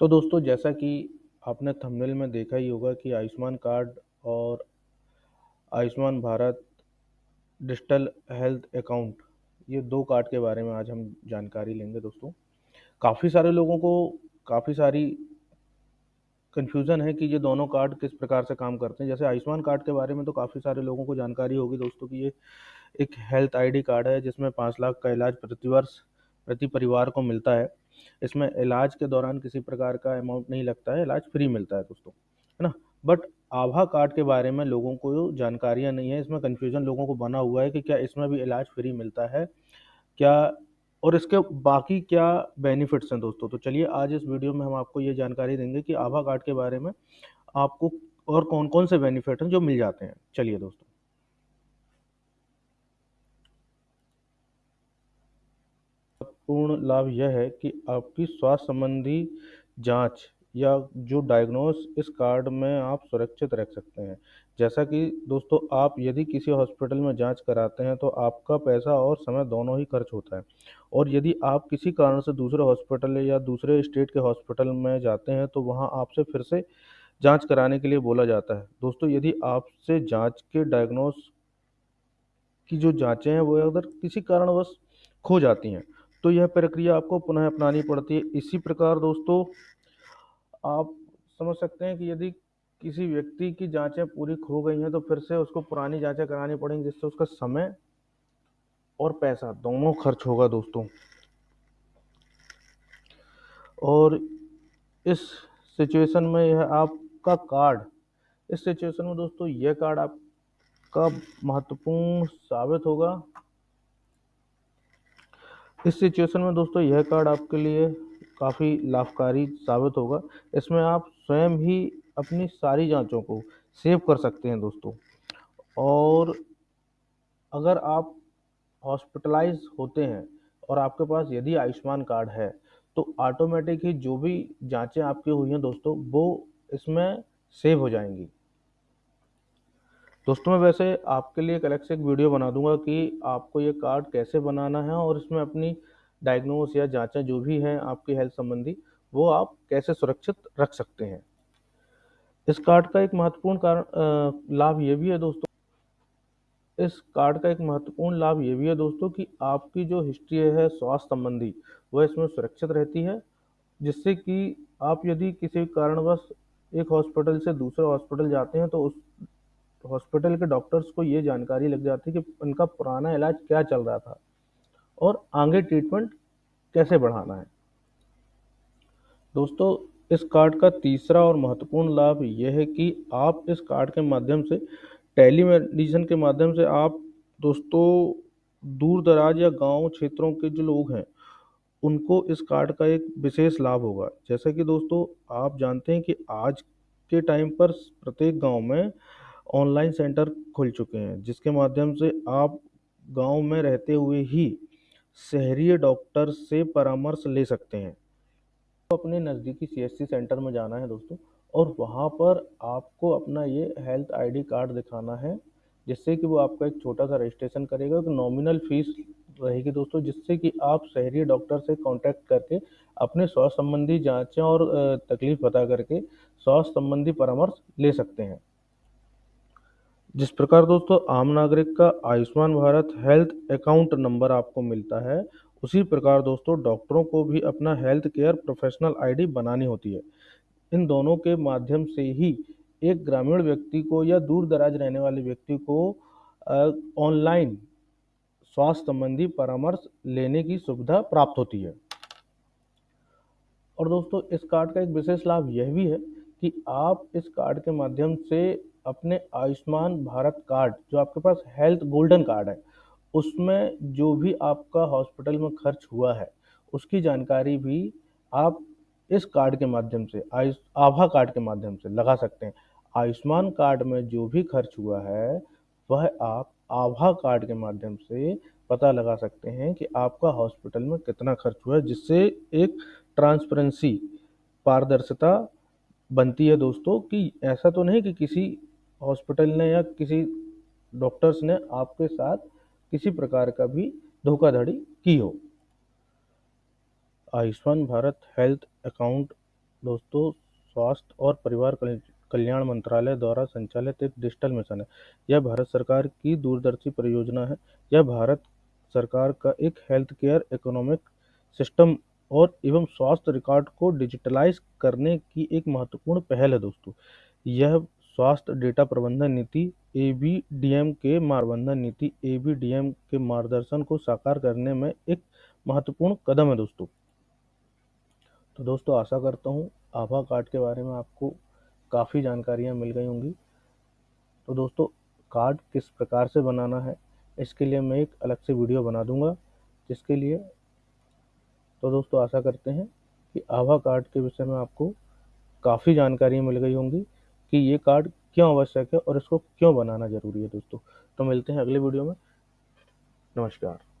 तो दोस्तों, जैसा कि आपने थंबनेल में देखा ही होगा कि आयुष्मान कार्ड और Ayushman Bharat digital health account, ये दो कार्ड के बारे में आज हम जानकारी लेंगे दोस्तों। काफ़ी सारे लोगों को काफ़ी सारी कन्फ्यूज़न है कि ये दोनों कार्ड किस प्रकार से काम करते हैं। जैसे आयुष्मान कार्ड के बारे में तो काफ़ी सारे लोगों को जानकारी होगी दोस्तों कि ये एक हेल्थ आईडी कार्ड है, जिसमें पाँच लाख का इलाज प्रतिवर्ष, प्रति परिवार को मिलता है। इसमें इलाज के दौरान किसी प्रकार का अमाउंट नहीं लगता है, इलाज फ्री मिलता है दोस्तों, है ना? बट आभा कार्ड के बारे में लोगों को जानकारियाँ नहीं है, इसमें कन्फ्यूज़न लोगों को बना हुआ है कि क्या इसमें भी इलाज फ्री मिलता है, क्या और इसके बाकी क्या बेनिफिट्स हैं दोस्तों? तो चलिए आज इस वीडियो में हम आपको ये जानकारी देंगे कि आभा कार्ड के बारे में आपको और कौन कौन से बेनिफिट हैं जो मिल जाते हैं। चलिए दोस्तों। पूर्ण लाभ यह है कि आपकी स्वास्थ्य संबंधी जाँच या जो डायग्नोस इस कार्ड में आप सुरक्षित रख सकते हैं। जैसा कि दोस्तों, आप यदि किसी हॉस्पिटल में जाँच कराते हैं तो आपका पैसा और समय दोनों ही खर्च होता है। और यदि आप किसी कारण से दूसरे हॉस्पिटल या दूसरे स्टेट के हॉस्पिटल में जाते हैं तो वहाँ आपसे फिर से जाँच कराने के लिए बोला जाता है। दोस्तों, यदि आपसे जाँच के डायग्नोस की जो जांचें हैं, वो अगर किसी कारणवश खो जाती हैं तो यह प्रक्रिया आपको पुनः अपनानी पड़ती है। इसी प्रकार दोस्तों, आप समझ सकते हैं कि यदि किसी व्यक्ति की जांचें पूरी खो गई हैं तो फिर से उसको पुरानी जांचें करानी पड़ेंगी, जिससे उसका समय और पैसा दोनों खर्च होगा दोस्तों। और इस सिचुएशन में यह आपका कार्ड, इस सिचुएशन में दोस्तों, यह कार्ड आपका महत्वपूर्ण साबित होगा। इस सिचुएशन में दोस्तों यह कार्ड आपके लिए काफ़ी लाभकारी साबित होगा। इसमें आप स्वयं ही अपनी सारी जांचों को सेव कर सकते हैं दोस्तों। और अगर आप हॉस्पिटलाइज होते हैं और आपके पास यदि आयुष्मान कार्ड है तो ऑटोमेटिक ही जो भी जांचें आपकी हुई हैं दोस्तों, वो इसमें सेव हो जाएँगी। दोस्तों, मैं वैसे आपके लिए एक अलग से एक वीडियो बना दूँगा कि आपको ये कार्ड कैसे बनाना है और इसमें अपनी डायग्नोस या जांचें जो भी हैं आपकी हेल्थ संबंधी, वो आप कैसे सुरक्षित रख सकते हैं। इस कार्ड का एक महत्वपूर्ण कारण लाभ ये भी है दोस्तों, इस कार्ड का एक महत्वपूर्ण लाभ ये भी है दोस्तों कि आपकी जो हिस्ट्री है स्वास्थ्य संबंधी वह इसमें सुरक्षित रहती है, जिससे कि आप यदि किसी कारणवश एक हॉस्पिटल से दूसरे हॉस्पिटल जाते हैं तो उस हॉस्पिटल के डॉक्टर्स को ये जानकारी लग जाती है कि उनका पुराना इलाज क्या चल रहा था और आगे ट्रीटमेंट कैसे बढ़ाना है। दोस्तों, इस कार्ड का तीसरा और महत्वपूर्ण लाभ यह है कि आप इस कार्ड के माध्यम से, टेलीमेडिसिन के माध्यम से आप दोस्तों दूर दराज या गाँव क्षेत्रों के जो लोग हैं, उनको इस कार्ड का एक विशेष लाभ होगा। जैसा कि दोस्तों, आप जानते हैं कि आज के टाइम पर प्रत्येक गाँव में ऑनलाइन सेंटर खुल चुके हैं, जिसके माध्यम से आप गाँव में रहते हुए ही शहरी डॉक्टर से परामर्श ले सकते हैं। तो अपने नज़दीकी सीएससी सेंटर में जाना है दोस्तों, और वहाँ पर आपको अपना ये हेल्थ आईडी कार्ड दिखाना है, जिससे कि वो आपका एक छोटा सा रजिस्ट्रेशन करेगा, एक नॉमिनल फ़ीस रहेगी दोस्तों, जिससे कि आप शहरी डॉक्टर से कांटेक्ट करके अपने स्वास्थ्य संबंधी जांचें और तकलीफ़ बता करके स्वास्थ्य संबंधी परामर्श ले सकते हैं। जिस प्रकार दोस्तों आम नागरिक का Ayushman Bharat health account number आपको मिलता है, उसी प्रकार दोस्तों डॉक्टरों को भी अपना हेल्थ केयर प्रोफेशनल आईडी बनानी होती है। इन दोनों के माध्यम से ही एक ग्रामीण व्यक्ति को या दूर दराज रहने वाले व्यक्ति को ऑनलाइन स्वास्थ्य संबंधी परामर्श लेने की सुविधा प्राप्त होती है। और दोस्तों इस कार्ड का एक विशेष लाभ यह भी है कि आप इस कार्ड के माध्यम से अपने आयुष्मान भारत कार्ड, जो आपके पास हेल्थ गोल्डन कार्ड है, उसमें जो भी आपका हॉस्पिटल में खर्च हुआ है, उसकी जानकारी भी आप इस कार्ड के माध्यम से, आयुष, आभा कार्ड के माध्यम से लगा सकते हैं। आयुष्मान कार्ड में जो भी खर्च हुआ है, वह आप आभा कार्ड के माध्यम से पता लगा सकते हैं कि आपका हॉस्पिटल में कितना खर्च हुआ है, जिससे एक ट्रांसपेरेंसी, पारदर्शिता बनती है दोस्तों कि ऐसा तो नहीं कि किसी हॉस्पिटल ने या किसी डॉक्टर्स ने आपके साथ किसी प्रकार का भी धोखाधड़ी की हो। आयुष्मान भारत हेल्थ अकाउंट दोस्तों, स्वास्थ्य और परिवार कल्याण मंत्रालय द्वारा संचालित एक डिजिटल मिशन है। यह भारत सरकार की दूरदर्शी परियोजना है। यह भारत सरकार का एक हेल्थ केयर इकोनॉमिक सिस्टम और एवं स्वास्थ्य रिकॉर्ड को डिजिटलाइज करने की एक महत्वपूर्ण पहल है दोस्तों। यह स्वास्थ्य डेटा प्रबंधन नीति ए बी डी एम के प्रबंधन नीति ए बी डी एम के मार्गदर्शन को साकार करने में एक महत्वपूर्ण कदम है दोस्तों। तो दोस्तों, आशा करता हूँ आभा कार्ड के बारे में आपको काफ़ी जानकारियाँ मिल गई होंगी। तो दोस्तों, कार्ड किस प्रकार से बनाना है, इसके लिए मैं एक अलग से वीडियो बना दूँगा, जिसके लिए तो दोस्तों, आशा करते हैं कि आभा कार्ड के विषय में आपको काफ़ी जानकारी मिल गई होंगी कि ये कार्ड क्यों आवश्यक है और इसको क्यों बनाना ज़रूरी है दोस्तों। तो मिलते हैं अगले वीडियो में। नमस्कार।